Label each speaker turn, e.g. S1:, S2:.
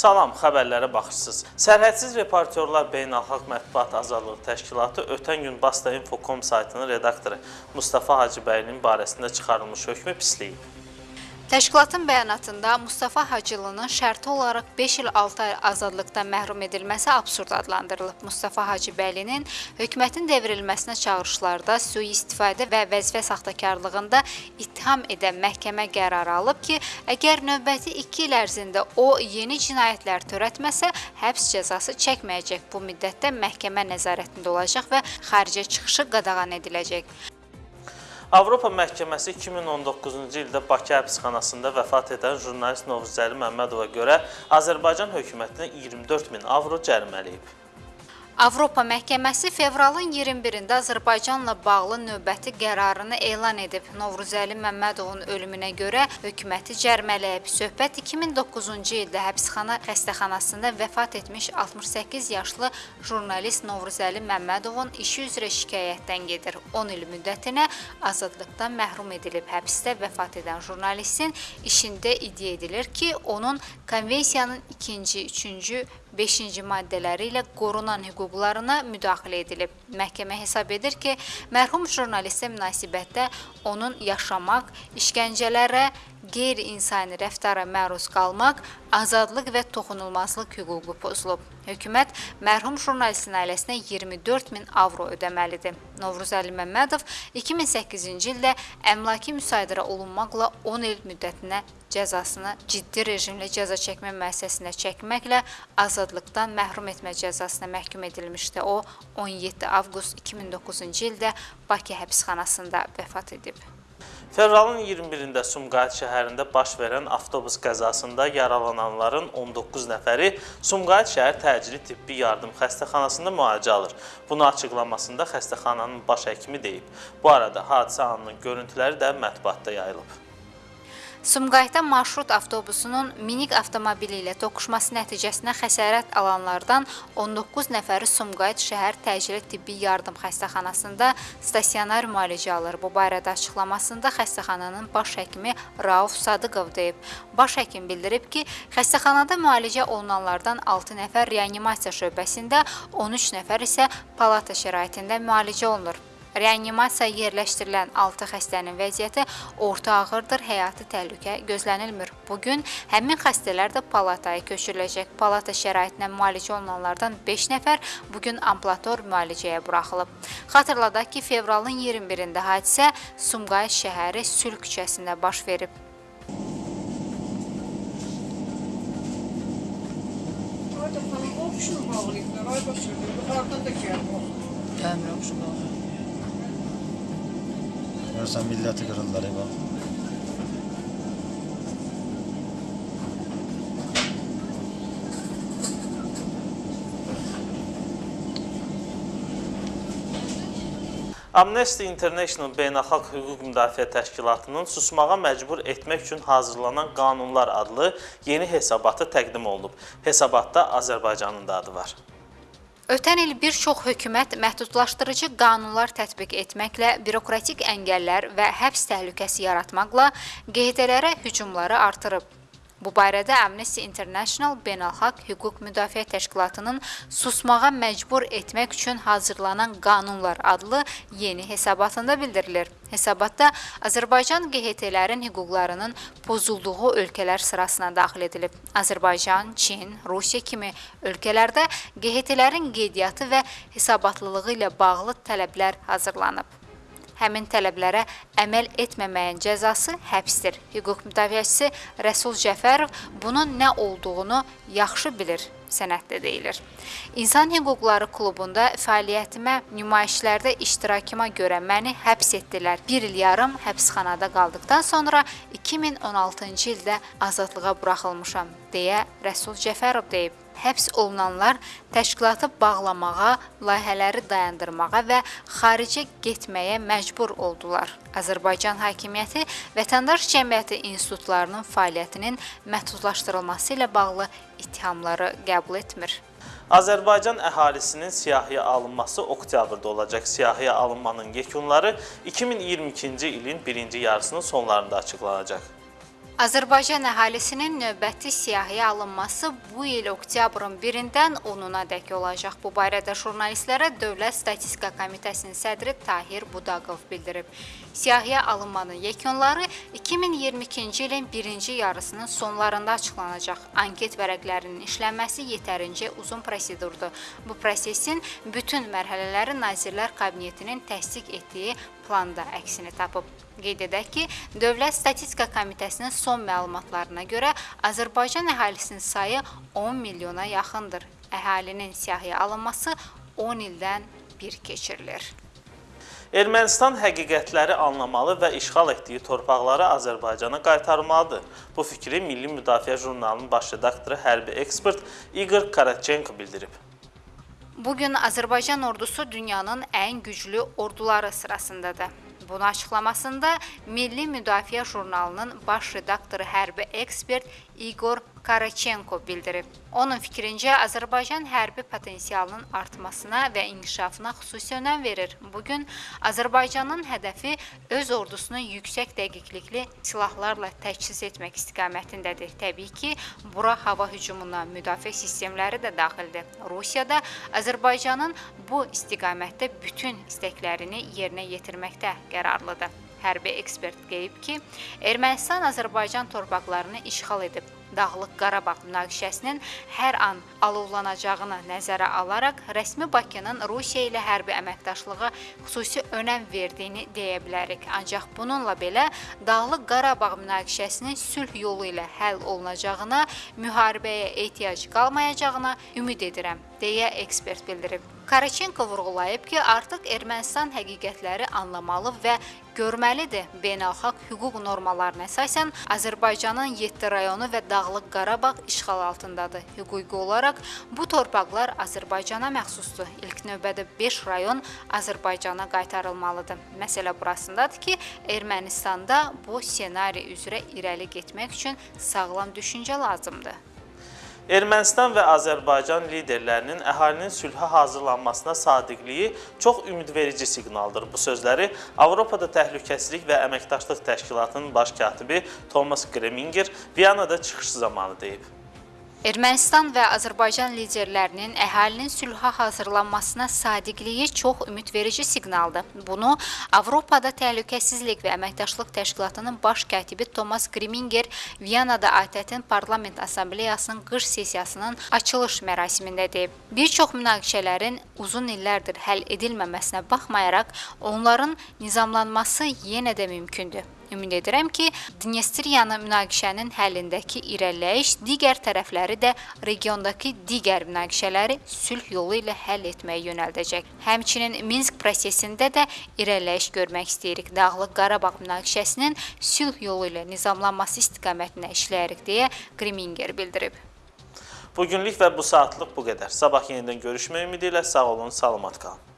S1: Salam, xəbərlərə baxırsınız. Sərhədsiz reportyorlar Beynəlxalq Mətbuat Azadlığı Təşkilatı ötən gün Basta Info.com saytının redaktoru Mustafa Hacıbəylinin barəsində çıxarılmış hökmü pisləyib.
S2: Təşkilatın bəyanatında Mustafa Hacılının şərti olaraq 5 il 6 ay azadlıqdan məhrum edilməsi absurd adlandırılıb. Mustafa Hacıbəylinin hökumətin devrilməsinə çağırışlarda sui-istifadə və vəzifə saxtakarlığında ittiham edən məhkəmə qərarı alıb ki, əgər növbəti 2 il ərzində o yeni cinayətlər törətməsə, həbs cəzası çəkməyəcək. Bu müddətdə məhkəmə nəzarətində olacaq və xaricə çıxışı qadağan ediləcək.
S1: Avropa Məhkəməsi 2019-cu ildə Bakı həbsxanasında vəfat edən jurnalist Novruzəli Məmmədova görə Azərbaycan hökumətinə 24 min avro cərimələyib.
S2: Avropa Məhkəməsi fevralın 21-də Azərbaycanla bağlı növbəti qərarını elan edib. Novruzəli Məmmədovun ölümünə görə hökuməti cərmələyib. Söhbət 2009-cu ildə həbsxana xəstəxanasında vəfat etmiş 68 yaşlı jurnalist Novruzəli Məmmədovun işi üzrə şikayətdən gedir. 10 il müddətinə azadlıqdan məhrum edilib. Həbsdə vəfat edən jurnalistin işində iddia edilir ki, onun konvensiyanın 2-ci, 3-cü 5-ci maddələri ilə qorunan hüquqlarına müdaxilə edilib. Məhkəmə hesab edir ki, mərhum jurnalistə münasibətdə onun yaşamaq, işgəncələrə, qeyri-insani rəftara məruz qalmaq, azadlıq və toxunulmazlıq hüququ pozulub. Hökumət mərhum jurnalistin ailəsinə 24 min avro ödəməlidir. Novruzəli Məmmədov 2008-ci ildə əmlaki müsadirə olunmaqla 10 il müddətinə cəzasını ciddi rejimli cəza çəkmə müəssisəsində çəkməklə azadlıqdan məhrum etmə cəzasına məhkum edilmişdi. O 17 avqust 2009-cu ildə Bakı həbsxanasında vəfat edib.
S1: Fevralın 21-də Sumqayıt şəhərində baş verən avtobus qəzasında yaralananların 19 nəfəri Sumqayıt şəhər təcili tibbi yardım xəstəxanasında müalicə alır. Bunu açıqlamasında xəstəxananın baş həkimi deyib. Bu arada hadisə anının görüntüləri də mətbuatda yayılıb.
S2: Sumqayıtda marşrut avtobusunun minik avtomobili ilə toqquşması nəticəsində xəsarət alanlardan 19 nəfəri Sumqayıt şəhər təcili tibbi yardım xəstəxanasında stasionar müalicə alır. Bu barədə açıqlamasında xəstəxananın baş həkimi Rauf Sadıqov deyib. Baş həkim bildirib ki, xəstəxanada müalicə olunanlardan 6 nəfər reanimasiya şöbəsində, 13 nəfər isə palata şəraitində müalicə olunur. Reanimasiyaya yerləşdirilən 6 xəstənin vəziyyəti orta ağırdır, həyati təhlükə gözlənilmir. Bu gün həmin xəstələr də palataya köçürüləcək. Palata şəraitinə müalicə olunanlardan 5 nəfər bu gün ambulator müalicəyə buraxılıb. Xatırladaq ki, fevralın 21-də hadisə Sumqayıt şəhəri Sülh küçəsində baş verib.
S3: Ayda xanım, o kişini bağlayıblar, ay başını, yuxarıdan da gəlmir.
S4: Dəmir oxşu qalır.
S5: Görsən milləti qırırlar bax.
S1: Amnesty International Beynəlxalq Hüquq Müdafiə Təşkilatının susmağa məcbur etmək üçün hazırlanan qanunlar adlı yeni hesabatı təqdim olunub. Hesabatda Azərbaycanın da adı var.
S2: Ötən il bir çox hökumət məhdudlaşdırıcı qanunlar tətbiq etməklə, bürokratik əngəllər və həbs təhlükəsi yaratmaqla QHT-lərə hücumları artırıb. Bu barədə Amnesty International Beynəlxalq Hüquq Müdafiə Təşkilatının susmağa məcbur etmək üçün hazırlanan qanunlar adlı yeni hesabatında bildirilir. Hesabatda Azərbaycan QHT-lərin hüquqlarının pozulduğu ölkələr sırasına daxil edilib. Azərbaycan, Çin, Rusiya kimi ölkələrdə QHT-lərin qeydiyyatı və hesabatlılığı ilə bağlı tələblər hazırlanıb. Həmin tələblərə əməl etməməyin cəzası həbsdir. Hüquq müdafiəçisi Rəsul Cəfərov bunun nə olduğunu yaxşı bilir sənəddə deyilir. İnsan Hüquqları klubunda fəaliyyətimə, nümayişlərdə iştirakıma görə məni həbs etdilər. 1 il yarım həbsxanada qaldıqdan sonra 2016-cı ildə azadlığa buraxılmışam deyə Rəsul Cəfərov deyib. Həbs olunanlar təşkilatı bağlamağa, layihələri dayandırmağa və xaricə getməyə məcbur oldular. Azərbaycan hakimiyyəti vətəndaş cəmiyyəti institutlarının fəaliyyətinin məhdudlaşdırılması ilə bağlı ittihamları qəbul etmir.
S1: Azərbaycan əhalisinin siyahıya alınması oktyabrda olacaq. Siyahıya alınmanın yekunları 2022-ci ilin birinci yarısının sonlarında açıqlanacaq.
S2: Azərbaycan əhalisinin növbəti siyahıya alınması bu il oktyabrın 1-dən 10-una dək olacaq. Bu barədə jurnalistlərə Dövlət Statistika Komitəsinin sədri Tahir Budaqov bildirib. Siyahıya alınmanın yekunları 2022-ci ilin birinci yarısının sonlarında açıqlanacaq. Anket vərəqlərinin işlənməsi yetərincə uzun prosedurdur. Bu prosesin bütün mərhələləri Nazirlər Kabinetinin təsdiq etdiyi planda əksini tapıb. Qeyd edək ki, Dövlət Statistika Komitəsinin son məlumatlarına görə Azərbaycan əhalisinin sayı 10 milyona yaxındır. Əhalinin siyahıya alınması 10 ildən bir keçirilir.
S1: Ermənistan həqiqətləri anlamalı və işğal etdiyi torpaqları Azərbaycana qaytarmalıdır. Bu fikri Milli Müdafiə jurnalının baş redaktoru, hərbi ekspert Igor Karatchenko bildirib.
S2: Bugün Azərbaycan ordusu dünyanın ən güclü orduları sırasındadır. Bunu açıqlamasında Milli Müdafiə jurnalının baş redaktoru, hərbi ekspert Igor Karachenko bildirib. Onun fikrincə Azərbaycan hərbi potensialının artmasına və inkişafına xüsusi önəm verir. Bu gün Azərbaycanın hədəfi öz ordusunu yüksək dəqiqlikli silahlarla təchiz etmək istiqamətindədir. Təbii ki, bura hava hücumuna müdafiə sistemləri də daxildir. Rusiya da Azərbaycanın bu istiqamətdə bütün istəklərini yerinə yetirməkdə qərarlıdır. Hərbi ekspert qeyd ki, Ermənistan Azərbaycan torpaqlarını işğal edib. Dağlıq Qarabağ münaqişəsinin hər an alovlanacağını nəzərə alaraq rəsmi Bakının Rusiya ilə hərbi əməkdaşlığa xüsusi önəm verdiyini deyə bilərik. Ancaq bununla belə Dağlıq Qarabağ münaqişəsinin sülh yolu ilə həll olunacağına, müharibəyə ehtiyac qalmayacağına ümid edirəm, deyə ekspert bildirib. Karachenko vurğulayıb ki, artıq Ermənistan həqiqətləri anlamalı və görməlidir. Beynəlxalq hüquq normalarına əsasən Azərbaycanın 7 rayonu və Dağlıq Qarabağ işğal altındadır. Hüquqi olaraq bu torpaqlar Azərbaycana məxsusdur. İlk növbədə 5 rayon Azərbaycana qaytarılmalıdır. Məsələ burasındadır ki, Ermənistanda bu ssenari üzrə irəli getmək üçün sağlam düşüncə lazımdır.
S1: Ermənistan və Azərbaycan liderlərinin əhalinin sülhə hazırlanmasına sadiqliyi çox ümidverici siqnaldır. Bu sözləri Avropada Təhlükəsizlik və Əməkdaşlıq Təşkilatının baş katibi Thomas Greminger Viyanada çıxışı zamanı deyib.
S2: Ermənistan və Azərbaycan liderlərinin əhalinin sülhə hazırlanmasına sadiqliyi çox ümidverici siqnaldır. Bunu Avropada Təhlükəsizlik və Əməkdaşlıq Təşkilatının baş katibi Thomas Greminger Viyanada ATƏT-in Parlament Assambleyasının qış sessiyasının açılış mərasimində deyib. Bir çox münaqişələrin uzun illərdir həll edilməməsinə baxmayaraq, onların nizamlanması yenə də mümkündür. Ümid edirəm ki, Dnestriyanı münaqişənin həllindəki irəliləyiş digər tərəfləri də regiondakı digər münaqişələri sülh yolu ilə həll etməyə yönəldəcək. Həmçinin Minsk prosesində də irəliləyiş görmək istəyirik. Dağlıq Qarabağ münaqişəsinin sülh yolu ilə nizamlanması istiqamətində işləyirik deyə Griminger bildirib.
S1: Bugünlük və bu saatlıq bu qədər. Sabah yenidən görüşmək ümidi ilə sağ olun, salamat qalın.